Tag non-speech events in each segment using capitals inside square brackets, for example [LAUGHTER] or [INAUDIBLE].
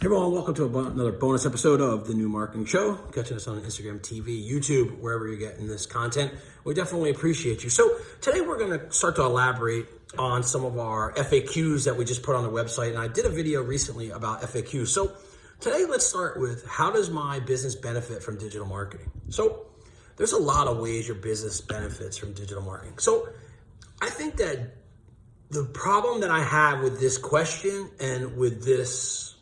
Hey everyone, welcome to another bonus episode of the New Marketing Show. Catching us on Instagram, TV, YouTube, wherever you're getting this content. We definitely appreciate you. So today we're going to start to elaborate on some of our FAQs that we just put on the website. And I did a video recently about FAQs. So today let's start with how does my business benefit from digital marketing? So there's a lot of ways your business benefits from digital marketing. So I think that the problem that I have with this question and with this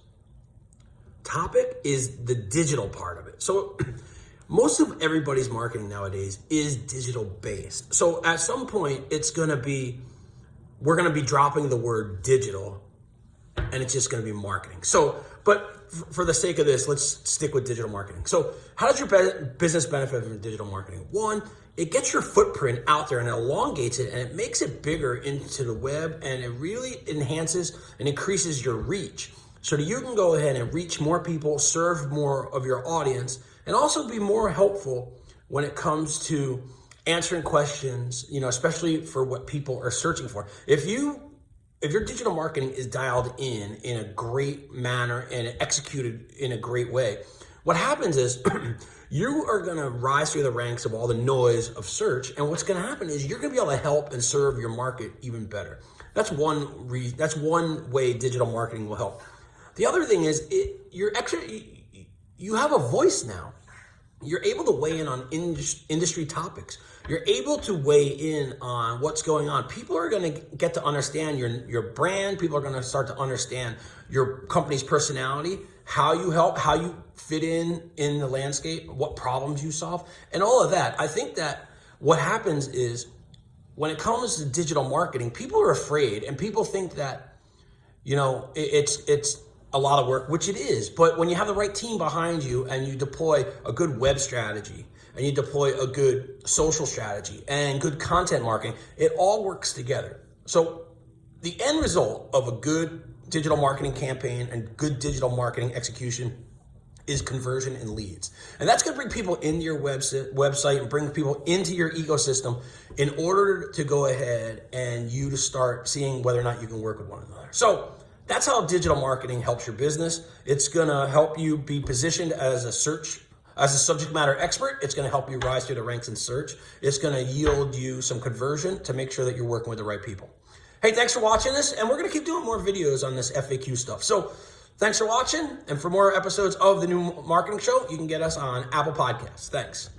topic is the digital part of it. So [CLEARS THROAT] most of everybody's marketing nowadays is digital based. So at some point it's going to be, we're going to be dropping the word digital and it's just going to be marketing. So, but for the sake of this, let's stick with digital marketing. So how does your business benefit from digital marketing? One, it gets your footprint out there and elongates it and it makes it bigger into the web and it really enhances and increases your reach so that you can go ahead and reach more people, serve more of your audience, and also be more helpful when it comes to answering questions, you know, especially for what people are searching for. If you if your digital marketing is dialed in in a great manner and executed in a great way, what happens is [CLEARS THROAT] you are going to rise through the ranks of all the noise of search. And what's going to happen is you're going to be able to help and serve your market even better. That's one re that's one way digital marketing will help. The other thing is it, you're actually, you have a voice now. You're able to weigh in on industry topics. You're able to weigh in on what's going on. People are going to get to understand your, your brand. People are going to start to understand your company's personality, how you help, how you fit in in the landscape, what problems you solve, and all of that. I think that what happens is when it comes to digital marketing, people are afraid and people think that, you know, it, it's, it's, a lot of work, which it is. But when you have the right team behind you and you deploy a good web strategy and you deploy a good social strategy and good content marketing, it all works together. So the end result of a good digital marketing campaign and good digital marketing execution is conversion and leads. And that's going to bring people into your website, website and bring people into your ecosystem in order to go ahead and you to start seeing whether or not you can work with one another. So that's how digital marketing helps your business. It's gonna help you be positioned as a search, as a subject matter expert. It's gonna help you rise through the ranks in search. It's gonna yield you some conversion to make sure that you're working with the right people. Hey, thanks for watching this. And we're gonna keep doing more videos on this FAQ stuff. So thanks for watching. And for more episodes of the new marketing show, you can get us on Apple Podcasts. Thanks.